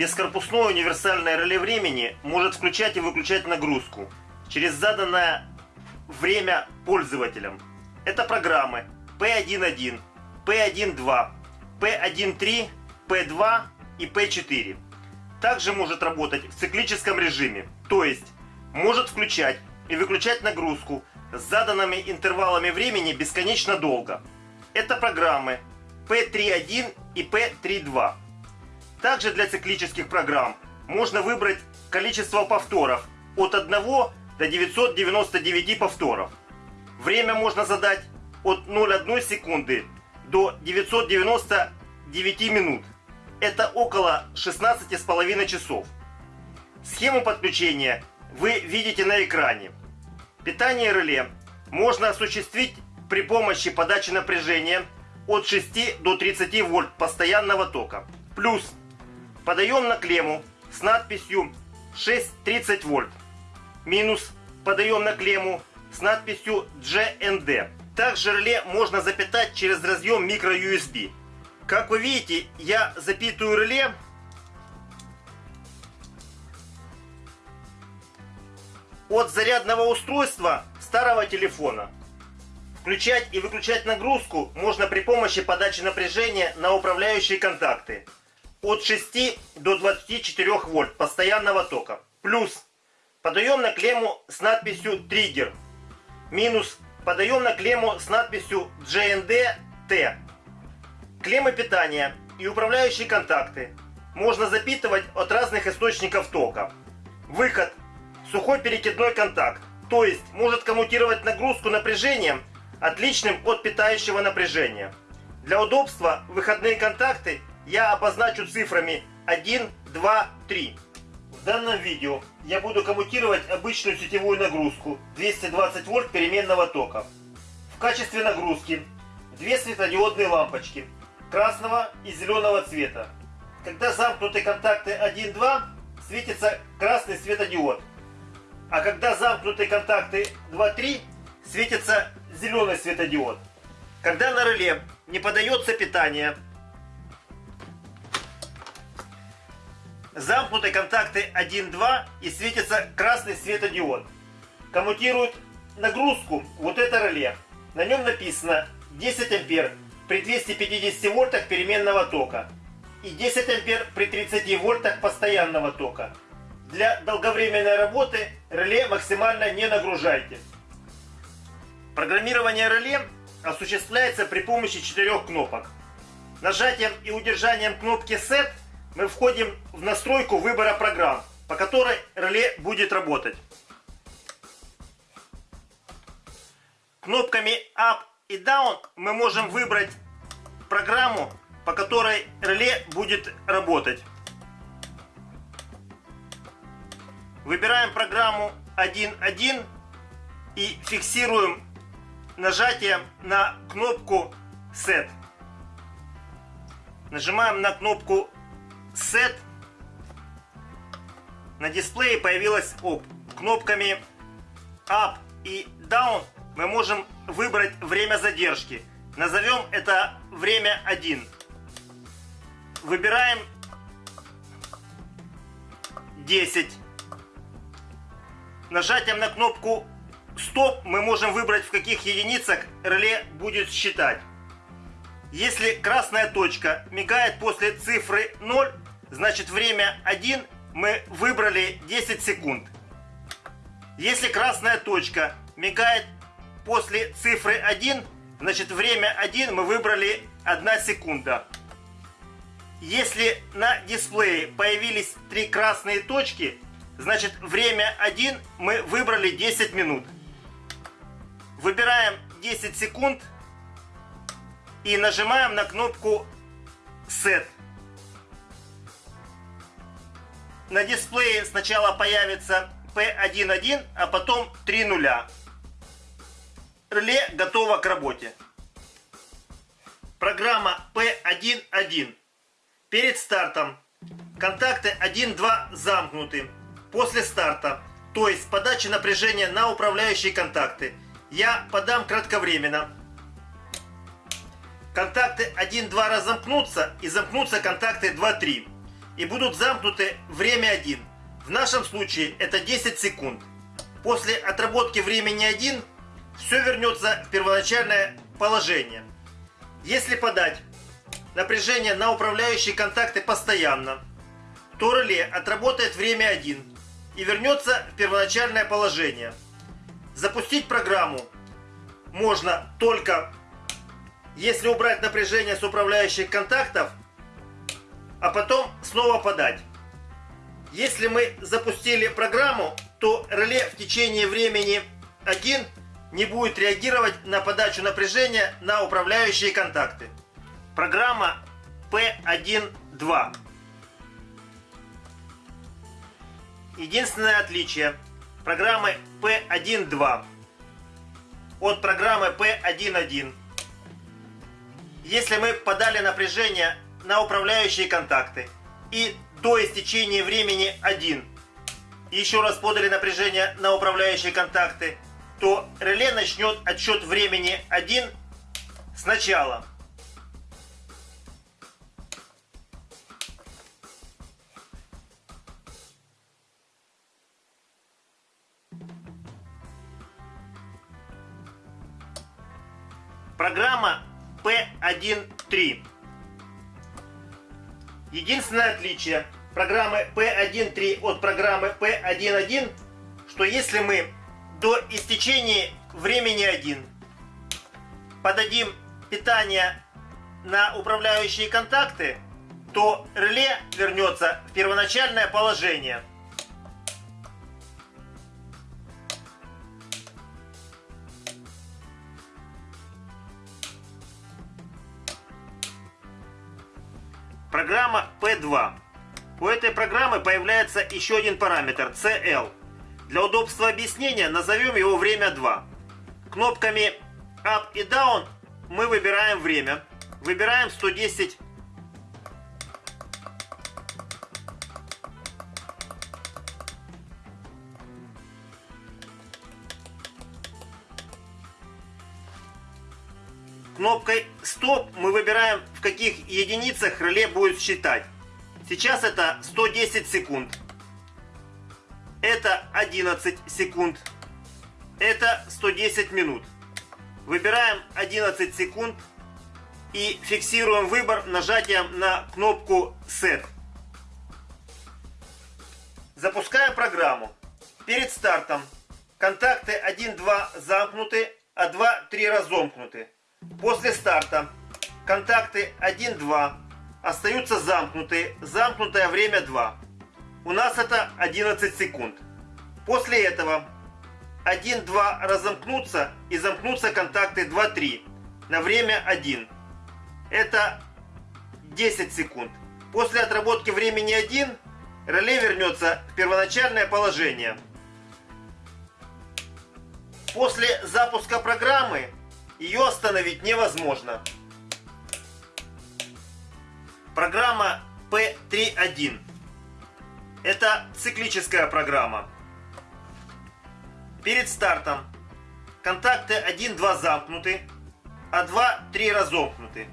Бескорпусное универсальное реле времени может включать и выключать нагрузку через заданное время пользователям. Это программы P11, P12, P13, P2 и P4. Также может работать в циклическом режиме, то есть может включать и выключать нагрузку с заданными интервалами времени бесконечно долго. Это программы P3.1 и P3.2. Также для циклических программ можно выбрать количество повторов от 1 до 999 повторов. Время можно задать от 0,1 секунды до 999 минут. Это около 16,5 часов. Схему подключения вы видите на экране. Питание реле можно осуществить при помощи подачи напряжения от 6 до 30 вольт постоянного тока. Плюс подаем на клемму с надписью 630 вольт. Минус подаем на клемму с надписью GND. Также реле можно запитать через разъем micro-USB. Как вы видите, я запитываю реле от зарядного устройства старого телефона. Включать и выключать нагрузку можно при помощи подачи напряжения на управляющие контакты от 6 до 24 вольт постоянного тока. Плюс подаем на клемму с надписью триггер. Минус подаем на клемму с надписью GND-T. Клеммы питания и управляющие контакты можно запитывать от разных источников тока. Выход сухой перекидной контакт, то есть может коммутировать нагрузку напряжением, отличным от питающего напряжения. Для удобства выходные контакты я обозначу цифрами 1, 2, 3. В данном видео я буду коммутировать обычную сетевую нагрузку 220 вольт переменного тока. В качестве нагрузки две светодиодные лампочки красного и зеленого цвета. Когда замкнуты контакты 1-2, светится красный светодиод. А когда замкнуты контакты 2-3, светится зеленый светодиод. Когда на реле не подается питание, замкнуты контакты 1-2 и светится красный светодиод. Коммутирует нагрузку вот это реле. На нем написано 10 ампер при 250 вольтах переменного тока и 10 ампер при 30 вольтах постоянного тока. Для долговременной работы реле максимально не нагружайте. Программирование реле осуществляется при помощи четырех кнопок. Нажатием и удержанием кнопки Set мы входим в настройку выбора программ, по которой реле будет работать. Кнопками Up и Down мы можем выбрать программу, по которой реле будет работать. Выбираем программу 1.1 и фиксируем нажатием на кнопку Set. Нажимаем на кнопку Set. На дисплее появилась оп. Кнопками Up и Down мы можем выбрать время задержки. Назовем это время 1. Выбираем 10. Нажатием на кнопку стоп мы можем выбрать в каких единицах реле будет считать. Если красная точка мигает после цифры 0, значит время 1 мы выбрали 10 секунд. Если красная точка мигает после цифры 1, значит время 1 мы выбрали 1 секунда. Если на дисплее появились три красные точки, Значит, время 1 мы выбрали 10 минут. Выбираем 10 секунд и нажимаем на кнопку Set. На дисплее сначала появится P11, а потом 3 нуля. Реле готово к работе. Программа P11. Перед стартом контакты 1-2 замкнуты после старта, то есть подачи напряжения на управляющие контакты, я подам кратковременно. Контакты 1-2 разомкнутся и замкнутся контакты 2-3. И будут замкнуты время 1. В нашем случае это 10 секунд. После отработки времени 1 все вернется в первоначальное положение. Если подать напряжение на управляющие контакты постоянно, то реле отработает время 1 и вернется в первоначальное положение. Запустить программу можно только если убрать напряжение с управляющих контактов, а потом снова подать. Если мы запустили программу, то реле в течение времени 1 не будет реагировать на подачу напряжения на управляющие контакты. Программа P1.2 Единственное отличие программы P1.2 от программы P1.1 если мы подали напряжение на управляющие контакты. И до истечения времени 1 еще раз подали напряжение на управляющие контакты, то реле начнет отсчет времени 1 сначала. Программа P1.3 Единственное отличие программы P1.3 от программы P1.1, что если мы до истечения времени 1 подадим питание на управляющие контакты, то реле вернется в первоначальное положение – Программа P2. У этой программы появляется еще один параметр CL. Для удобства объяснения назовем его время 2. Кнопками Up и Down мы выбираем время. Выбираем 110 Кнопкой Стоп мы выбираем, в каких единицах реле будет считать. Сейчас это 110 секунд. Это 11 секунд. Это 110 минут. Выбираем 11 секунд и фиксируем выбор нажатием на кнопку Set. Запускаем программу. Перед стартом контакты 1-2 замкнуты, а 2-3 разомкнуты. После старта контакты 1-2 остаются замкнуты, замкнутое время 2. У нас это 11 секунд. После этого 1-2 разомкнутся и замкнутся контакты 2-3 на время 1. Это 10 секунд. После отработки времени 1 реле вернется в первоначальное положение. После запуска программы ее остановить невозможно. Программа P3.1. Это циклическая программа. Перед стартом контакты 1-2 замкнуты, а 2-3 разомкнуты.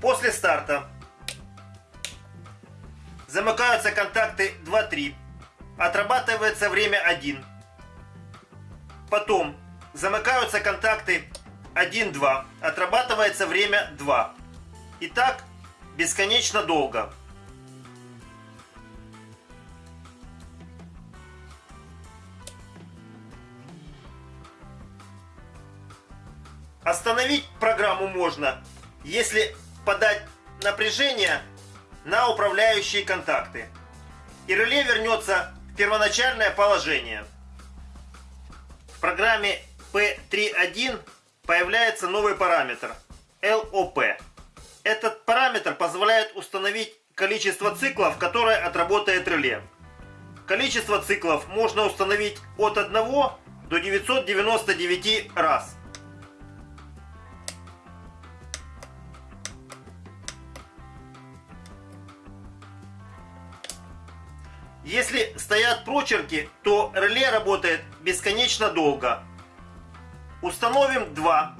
После старта замыкаются контакты 2-3, отрабатывается время 1. Потом замыкаются контакты 1-2. Отрабатывается время 2. И так бесконечно долго. Остановить программу можно, если подать напряжение на управляющие контакты. И реле вернется в первоначальное положение. В программе P3.1 появляется новый параметр LOP. Этот параметр позволяет установить количество циклов, которое отработает реле. Количество циклов можно установить от 1 до 999 раз. Если стоят прочерки, то реле работает бесконечно долго. Установим 2.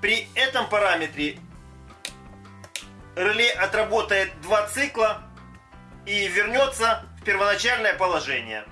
При этом параметре реле отработает 2 цикла и вернется в первоначальное положение.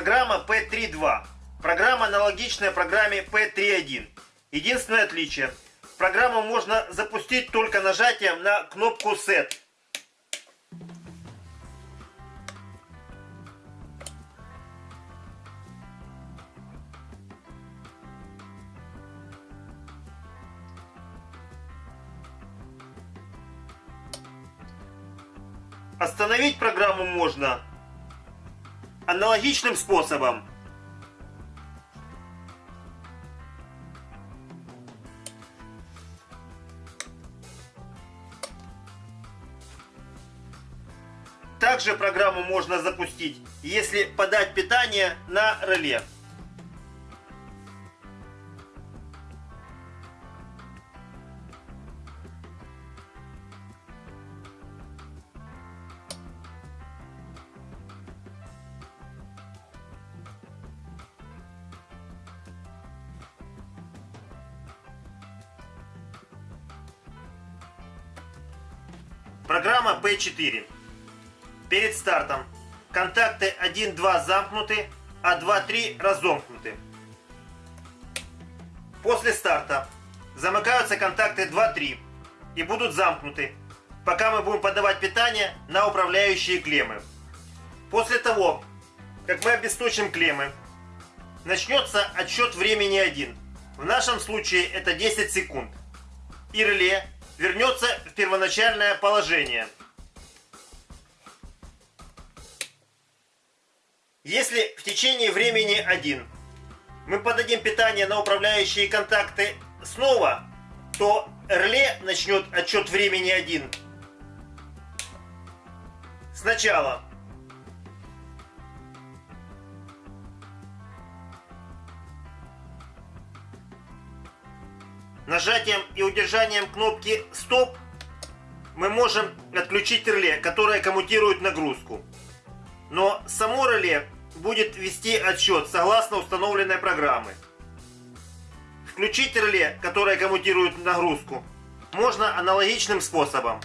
Программа P3.2. Программа аналогичная программе P3.1. Единственное отличие. Программу можно запустить только нажатием на кнопку Set. Остановить программу можно аналогичным способом. Также программу можно запустить, если подать питание на реле. Программа P4. Перед стартом контакты 1-2 замкнуты, а 2-3 разомкнуты. После старта замыкаются контакты 2-3 и будут замкнуты, пока мы будем подавать питание на управляющие клеммы. После того, как мы обесточим клеммы, начнется отсчет времени 1. В нашем случае это 10 секунд. И реле вернется в первоначальное положение. Если в течение времени 1 мы подадим питание на управляющие контакты снова, то реле начнет отчет времени 1 сначала. Нажатием и удержанием кнопки «Стоп» мы можем отключить реле, которое коммутирует нагрузку. Но само реле будет вести отсчет согласно установленной программы. Включить реле, которое коммутирует нагрузку, можно аналогичным способом.